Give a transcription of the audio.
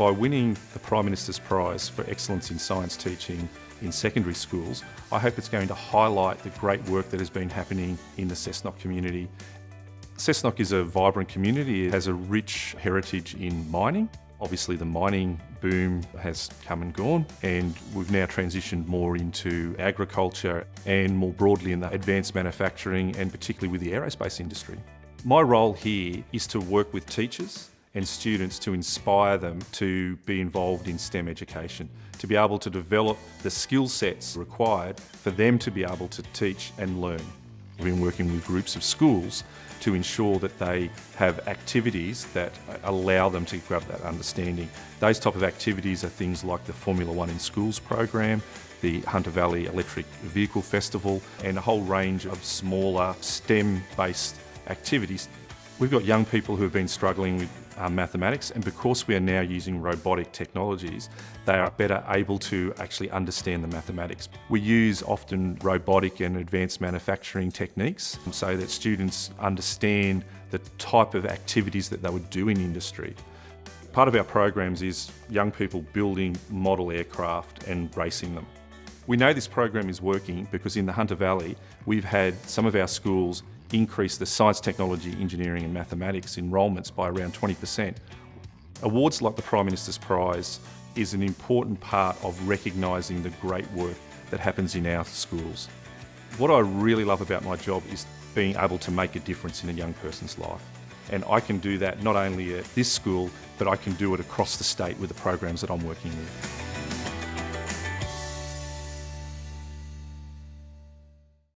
By winning the Prime Minister's Prize for Excellence in Science Teaching in secondary schools, I hope it's going to highlight the great work that has been happening in the Cessnock community. Cessnock is a vibrant community. It has a rich heritage in mining. Obviously the mining boom has come and gone and we've now transitioned more into agriculture and more broadly in the advanced manufacturing and particularly with the aerospace industry. My role here is to work with teachers and students to inspire them to be involved in STEM education, to be able to develop the skill sets required for them to be able to teach and learn. We've been working with groups of schools to ensure that they have activities that allow them to grab that understanding. Those type of activities are things like the Formula One in Schools program, the Hunter Valley Electric Vehicle Festival, and a whole range of smaller STEM-based activities. We've got young people who have been struggling with uh, mathematics and because we are now using robotic technologies, they are better able to actually understand the mathematics. We use often robotic and advanced manufacturing techniques so that students understand the type of activities that they would do in industry. Part of our programs is young people building model aircraft and racing them. We know this program is working because in the Hunter Valley, we've had some of our schools increase the science, technology, engineering and mathematics enrolments by around 20%. Awards like the Prime Minister's Prize is an important part of recognising the great work that happens in our schools. What I really love about my job is being able to make a difference in a young person's life. And I can do that not only at this school, but I can do it across the state with the programs that I'm working with.